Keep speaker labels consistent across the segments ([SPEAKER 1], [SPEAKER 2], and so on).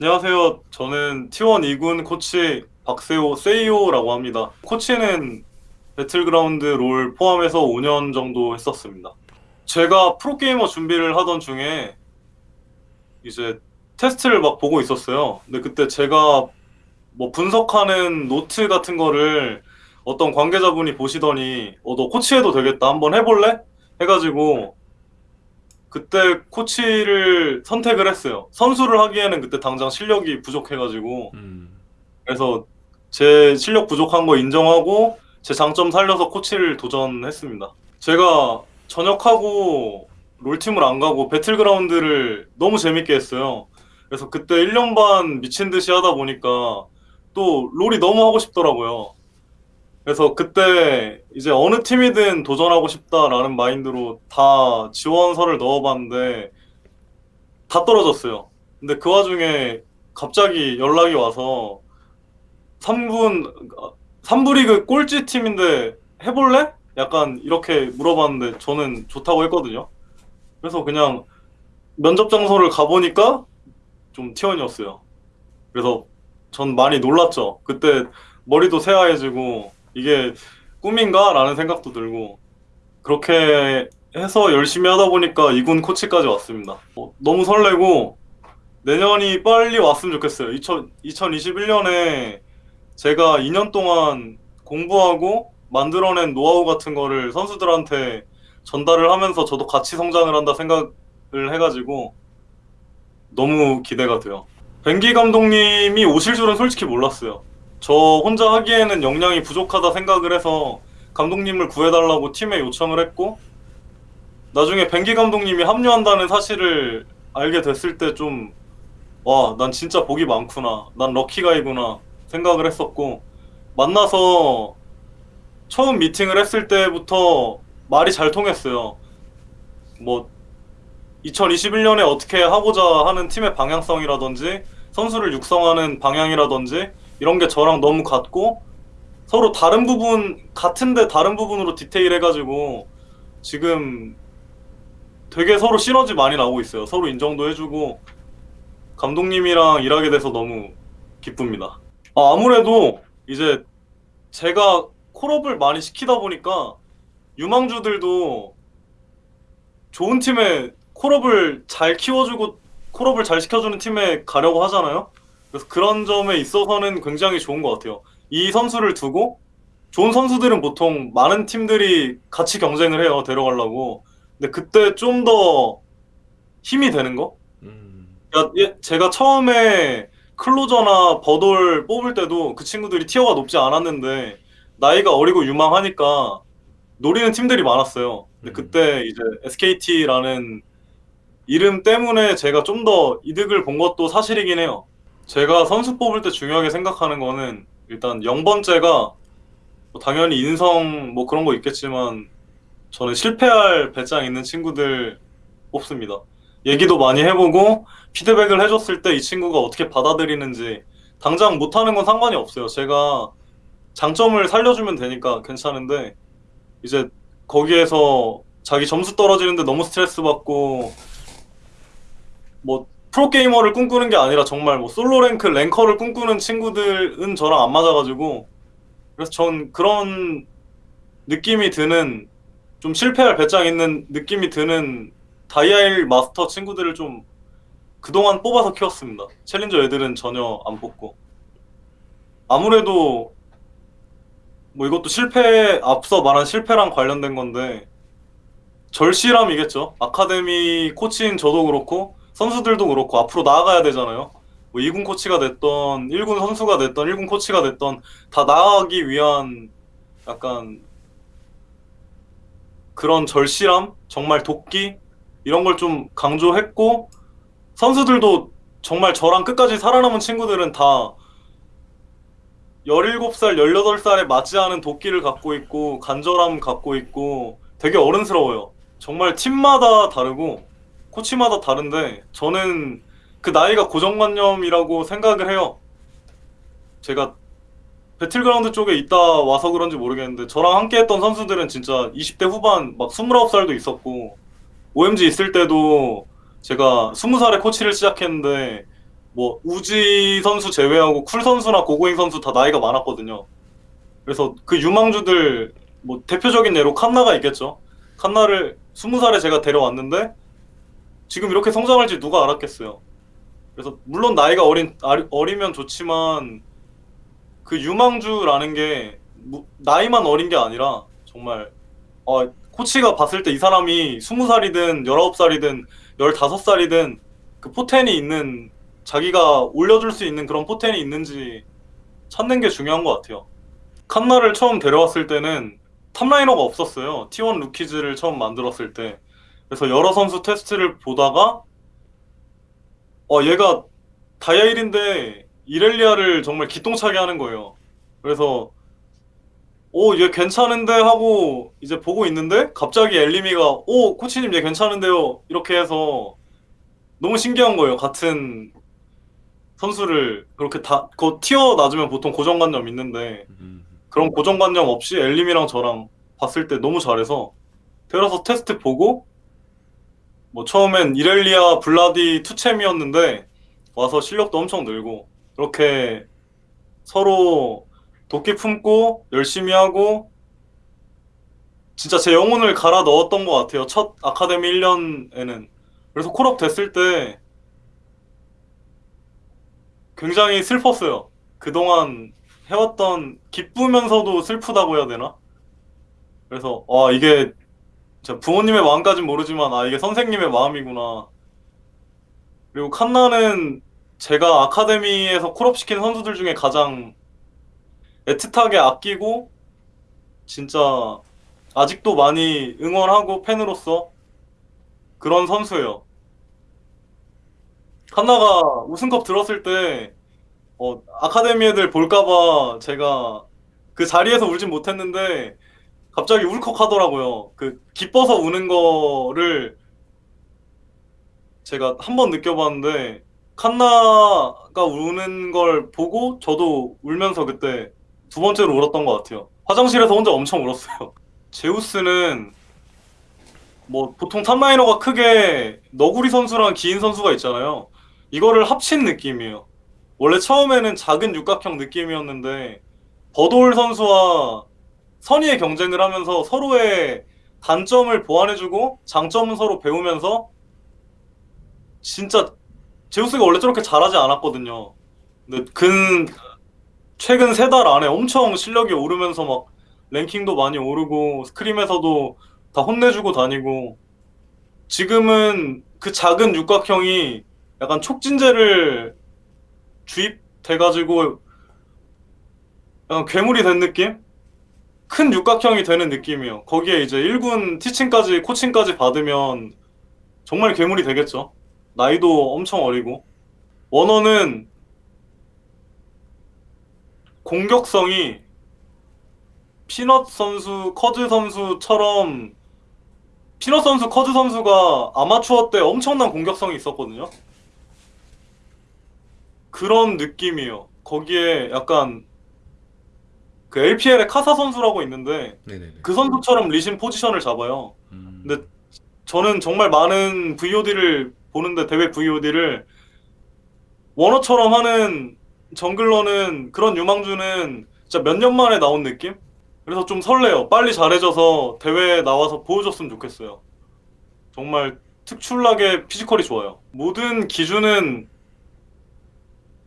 [SPEAKER 1] 안녕하세요. 저는 T1 2군 코치 박세호 세이오라고 합니다. 코치는 배틀그라운드 롤 포함해서 5년 정도 했었습니다. 제가 프로게이머 준비를 하던 중에 이제 테스트를 막 보고 있었어요. 근데 그때 제가 뭐 분석하는 노트 같은 거를 어떤 관계자분이 보시더니 어, 너 코치해도 되겠다. 한번 해볼래? 해가지고 그때 코치를 선택을 했어요. 선수를 하기에는 그때 당장 실력이 부족해가지고
[SPEAKER 2] 음.
[SPEAKER 1] 그래서 제 실력 부족한 거 인정하고 제 장점 살려서 코치를 도전했습니다. 제가 전역하고 롤팀을 안 가고 배틀그라운드를 너무 재밌게 했어요. 그래서 그때 1년 반 미친 듯이 하다 보니까 또 롤이 너무 하고 싶더라고요. 그래서 그때 이제 어느 팀이든 도전하고 싶다라는 마인드로 다 지원서를 넣어봤는데 다 떨어졌어요. 근데 그 와중에 갑자기 연락이 와서 3분, 3부 리그 꼴찌 팀인데 해볼래? 약간 이렇게 물어봤는데 저는 좋다고 했거든요. 그래서 그냥 면접 장소를 가보니까 좀 T1이었어요. 그래서 전 많이 놀랐죠. 그때 머리도 새하얘지고 이게 꿈인가? 라는 생각도 들고 그렇게 해서 열심히 하다 보니까 이군 코치까지 왔습니다. 어, 너무 설레고 내년이 빨리 왔으면 좋겠어요. 2000, 2021년에 제가 2년 동안 공부하고 만들어낸 노하우 같은 거를 선수들한테 전달을 하면서 저도 같이 성장을 한다 생각을 해가지고 너무 기대가 돼요. 벤기 감독님이 오실 줄은 솔직히 몰랐어요. 저 혼자 하기에는 역량이 부족하다 생각을 해서 감독님을 구해달라고 팀에 요청을 했고 나중에 벤기 감독님이 합류한다는 사실을 알게 됐을 때 좀 와, 난 진짜 복이 많구나. 난 럭키가이구나 생각을 했었고 만나서 처음 미팅을 했을 때부터 말이 잘 통했어요. 뭐 2021년에 어떻게 하고자 하는 팀의 방향성이라든지 선수를 육성하는 방향이라든지 이런 게 저랑 너무 같고 서로 다른 부분 같은데 다른 부분으로 디테일 해가지고 지금 되게 서로 시너지 많이 나오고 있어요. 서로 인정도 해주고 감독님이랑 일하게 돼서 너무 기쁩니다. 아, 아무래도 이제 제가 콜업을 많이 시키다 보니까 유망주들도 좋은 팀에 콜업을 잘 키워주고 콜업을 잘 시켜주는 팀에 가려고 하잖아요. 그래서 그런 점에 있어서는 굉장히 좋은 것 같아요. 이 선수를 두고 좋은 선수들은 보통 많은 팀들이 같이 경쟁을 해요. 데려가려고. 근데 그때 좀 더 힘이 되는 거?
[SPEAKER 2] 음.
[SPEAKER 1] 그러니까 예, 제가 처음에 클로저나 버돌 뽑을 때도 그 친구들이 티어가 높지 않았는데 나이가 어리고 유망하니까 노리는 팀들이 많았어요. 근데
[SPEAKER 2] 음.
[SPEAKER 1] 그때 이제 SKT라는 이름 때문에 제가 좀 더 이득을 본 것도 사실이긴 해요. 제가 선수 뽑을 때 중요하게 생각하는 거는 일단 0번째가 뭐 당연히 인성 뭐 그런 거 있겠지만 저는 실패할 배짱 있는 친구들 뽑습니다. 얘기도 많이 해보고 피드백을 해줬을 때 이 친구가 어떻게 받아들이는지 당장 못하는 건 상관이 없어요. 제가 장점을 살려주면 되니까 괜찮은데 이제 거기에서 자기 점수 떨어지는데 너무 스트레스 받고 뭐 프로게이머를 꿈꾸는 게 아니라 정말 뭐 솔로 랭크 랭커를 꿈꾸는 친구들은 저랑 안 맞아가지고 그래서 전 그런 느낌이 드는 좀 실패할 배짱 있는 느낌이 드는 다이아일 마스터 친구들을 좀 그동안 뽑아서 키웠습니다. 챌린저 애들은 전혀 안 뽑고 아무래도 뭐 이것도 실패 앞서 말한 실패랑 관련된 건데 절실함이겠죠. 아카데미 코치인 저도 그렇고 선수들도 그렇고 앞으로 나아가야 되잖아요. 뭐 2군 코치가 됐던 1군 선수가 됐던 1군 코치가 됐던 다 나아가기 위한 약간 그런 절실함, 정말 도끼 이런 걸 좀 강조했고 선수들도 정말 저랑 끝까지 살아남은 친구들은 다 17살, 18살에 맞지 않은 도끼를 갖고 있고 간절함 갖고 있고 되게 어른스러워요. 정말 팀마다 다르고 코치마다 다른데 저는 그 나이가 고정관념이라고 생각을 해요. 제가 배틀그라운드 쪽에 있다 와서 그런지 모르겠는데 저랑 함께 했던 선수들은 진짜 20대 후반 막 29살도 있었고 OMG 있을 때도 제가 20살에 코치를 시작했는데 뭐 우지 선수 제외하고 쿨 선수나 고고잉 선수 다 나이가 많았거든요. 그래서 그 유망주들 뭐 대표적인 예로 칸나가 있겠죠. 칸나를 20살에 제가 데려왔는데 지금 이렇게 성장할지 누가 알았겠어요. 그래서 물론 나이가 어린 어리면 좋지만 그 유망주라는 게 무- 나이만 어린 게 아니라 정말 어, 코치가 봤을 때 이 사람이 20살이든 19살이든 15살이든 그 포텐이 있는 자기가 올려줄 수 있는 그런 포텐이 있는지 찾는 게 중요한 것 같아요. 칸나를 처음 데려왔을 때는 top 라이너가 없었어요. T1 루키즈를 처음 만들었을 때. 그래서 여러 선수 테스트를 보다가 어 얘가 다이아 1인데 이렐리아를 정말 기똥차게 하는 거예요. 그래서 오얘 괜찮은데 하고 이제 보고 있는데 갑자기 엘리미가 오 코치님 얘 괜찮은데요 이렇게 해서 너무 신기한 거예요. 같은 선수를 그렇게 다 그 티어 낮으면 보통 고정관념 있는데
[SPEAKER 2] 음.
[SPEAKER 1] 그런 고정관념 없이 엘림이랑 저랑 봤을 때 너무 잘해서 데려서 테스트 보고 뭐 처음엔 이렐리아 블라디 투챔이었는데 와서 실력도 엄청 늘고 그렇게 서로 도끼 품고 열심히 하고 진짜 제 영혼을 갈아 넣었던 것 같아요. 첫 아카데미 1년에는. 그래서 콜업 됐을 때 굉장히 슬펐어요. 그동안 해왔던 기쁘면서도 슬프다고 해야 되나? 그래서 아 이게 진짜 부모님의 마음까진 모르지만 아 이게 선생님의 마음이구나. 그리고 칸나는 제가 아카데미에서 콜업시킨 선수들 중에 가장 애틋하게 아끼고 진짜 아직도 많이 응원하고 팬으로서 그런 선수예요. 칸나가 우승컵 들었을 때 어, 아카데미 애들 볼까봐 제가 그 자리에서 울진 못했는데 갑자기 울컥 하더라고요. 그 기뻐서 우는 거를 제가 한 번 느껴봤는데 칸나가 우는 걸 보고 저도 울면서 그때 두 번째로 울었던 것 같아요. 화장실에서 혼자 엄청 울었어요. 제우스는 뭐 보통 탑라이너가 크게 너구리 선수랑 기인 선수가 있잖아요. 이거를 합친 느낌이에요. 원래 처음에는 작은 육각형 느낌이었는데 버돌 선수와 선의의 경쟁을 하면서 서로의 단점을 보완해주고 장점은 서로 배우면서 진짜 제우스가 원래 저렇게 잘하지 않았거든요. 근데 근 최근 세 달 안에 엄청 실력이 오르면서 막 랭킹도 많이 오르고 스크림에서도 다 혼내주고 다니고 지금은 그 작은 육각형이 약간 촉진제를 주입돼가지고 약간 괴물이 된 느낌? 큰 육각형이 되는 느낌이에요. 거기에 이제 1군 티칭까지 코칭까지 받으면 정말 괴물이 되겠죠. 나이도 엄청 어리고 원어는 공격성이 피넛 선수, 커즈 선수처럼 피넛 선수, 커즈 선수가 아마추어 때 엄청난 공격성이 있었거든요. 그런 느낌이에요. 거기에 약간 그 LPL의 카사 선수라고 있는데
[SPEAKER 2] 네네네.
[SPEAKER 1] 그 선수처럼 리신 포지션을 잡아요.
[SPEAKER 2] 음.
[SPEAKER 1] 근데 저는 정말 많은 VOD를 보는데 대회 VOD를 원어처럼 하는 정글러는 그런 유망주는 진짜 몇 년 만에 나온 느낌? 그래서 좀 설레요. 빨리 잘해져서 대회에 나와서 보여줬으면 좋겠어요. 정말 특출나게 피지컬이 좋아요. 모든 기준은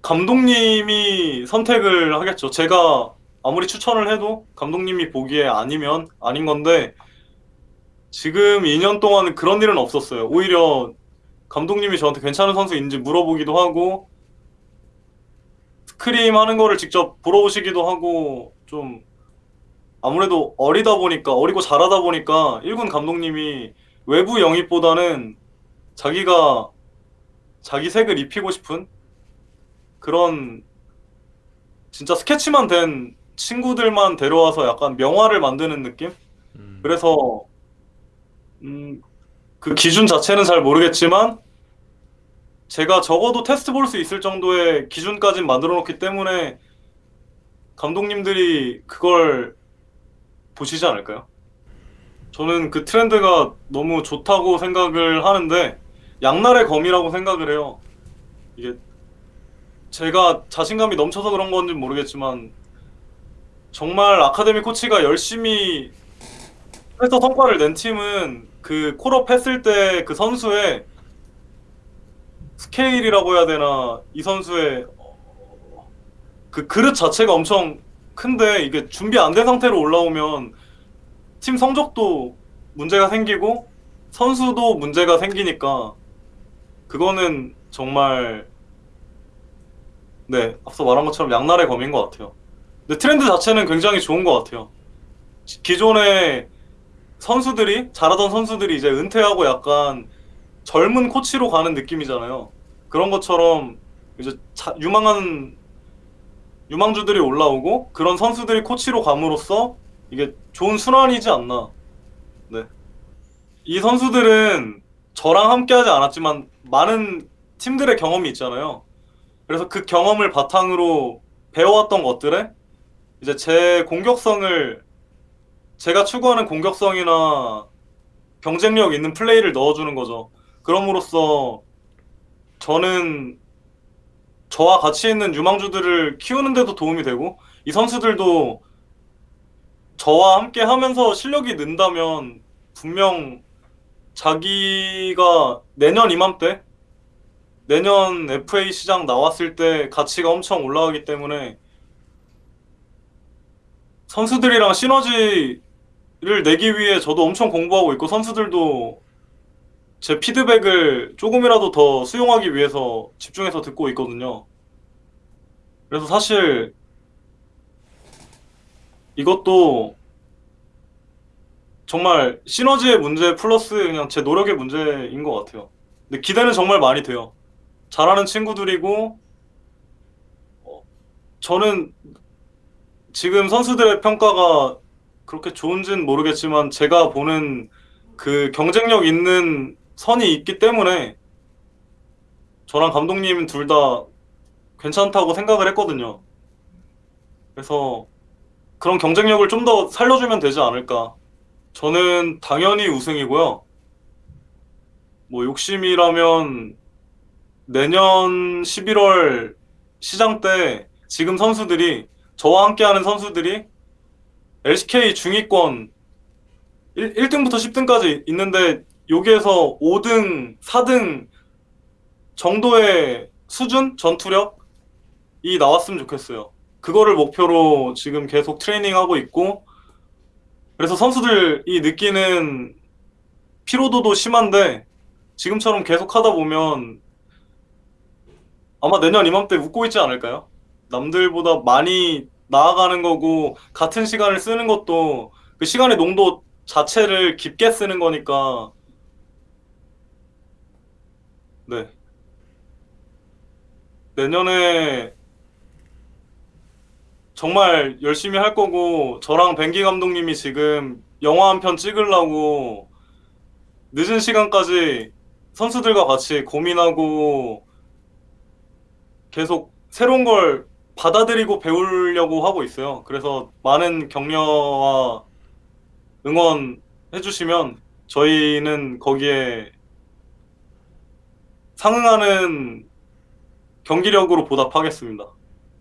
[SPEAKER 1] 감독님이 선택을 하겠죠. 제가 아무리 추천을 해도 감독님이 보기에 아니면 아닌 건데 지금 2년 동안 그런 일은 없었어요. 오히려 감독님이 저한테 괜찮은 선수인지 물어보기도 하고 스크림 하는 거를 직접 보러 오시기도 하고 좀 아무래도 어리다 보니까 어리고 잘하다 보니까 1군 감독님이 외부 영입보다는 자기가 자기 색을 입히고 싶은 그런 진짜 스케치만 된 친구들만 데려와서 약간 명화를 만드는 느낌?
[SPEAKER 2] 음.
[SPEAKER 1] 그래서 음, 그 기준 자체는 잘 모르겠지만 제가 적어도 테스트 볼 수 있을 정도의 기준까지 만들어 놓기 때문에 감독님들이 그걸 보시지 않을까요? 저는 그 트렌드가 너무 좋다고 생각을 하는데 양날의 검이라고 생각을 해요. 이게 제가 자신감이 넘쳐서 그런 건지 모르겠지만 정말 아카데미 코치가 열심히 해서 성과를 낸 팀은 그 콜업 했을 때 그 선수의 스케일이라고 해야 되나 이 선수의 어, 그 그릇 자체가 엄청 큰데 이게 준비 안 된 상태로 올라오면 팀 성적도 문제가 생기고 선수도 문제가 생기니까 그거는 정말 네 앞서 말한 것처럼 양날의 검인 것 같아요. 근데 트렌드 자체는 굉장히 좋은 것 같아요. 기존의 선수들이 잘하던 선수들이 이제 은퇴하고 약간 젊은 코치로 가는 느낌이잖아요. 그런 것처럼 이제 자- 유망한 유망주들이 올라오고 그런 선수들이 코치로 감으로써 이게 좋은 순환이지 않나. 네. 이 선수들은 저랑 함께하지 않았지만 많은 팀들의 경험이 있잖아요. 그래서 그 경험을 바탕으로 배워왔던 것들에 이제 제 공격성을 제가 추구하는 공격성이나 경쟁력 있는 플레이를 넣어주는 거죠. 그럼으로써 저는 저와 같이 있는 유망주들을 키우는데도 도움이 되고 이 선수들도 저와 함께 하면서 실력이 는다면 분명 자기가 내년 이맘때 내년 FA 시장 나왔을 때 가치가 엄청 올라가기 때문에 선수들이랑 시너지를 내기 위해 저도 엄청 공부하고 있고 선수들도 제 피드백을 조금이라도 더 수용하기 위해서 집중해서 듣고 있거든요. 그래서 사실 이것도 정말 시너지의 문제 플러스 그냥 제 노력의 문제인 것 같아요. 근데 기대는 정말 많이 돼요. 잘하는 친구들이고 어, 저는 지금 선수들의 평가가 그렇게 좋은지는 모르겠지만 제가 보는 그 경쟁력 있는 선이 있기 때문에 저랑 감독님 둘 다 괜찮다고 생각을 했거든요. 그래서 그런 경쟁력을 좀 더 살려주면 되지 않을까. 저는 당연히 우승이고요. 뭐 욕심이라면 내년 11월 시장 때 지금 선수들이 저와 함께하는 선수들이 LCK 중위권 1, 1등부터 10등까지 있는데 여기에서 5등, 4등 정도의 수준 전투력이 나왔으면 좋겠어요. 그거를 목표로 지금 계속 트레이닝하고 있고 그래서 선수들이 느끼는 피로도도 심한데 지금처럼 계속 하다 보면 아마 내년 이맘때 웃고 있지 않을까요? 남들보다 많이 나아가는 거고 같은 시간을 쓰는 것도 그 시간의 농도 자체를 깊게 쓰는 거니까. 네. 내년에 정말 열심히 할 거고 저랑 벤기 감독님이 지금 영화 한 편 찍으려고 늦은 시간까지 선수들과 같이 고민하고 계속 새로운 걸 받아들이고 배우려고 하고 있어요. 그래서 많은 격려와 응원 해 주시면 저희는 거기에 상응하는 경기력으로 보답하겠습니다.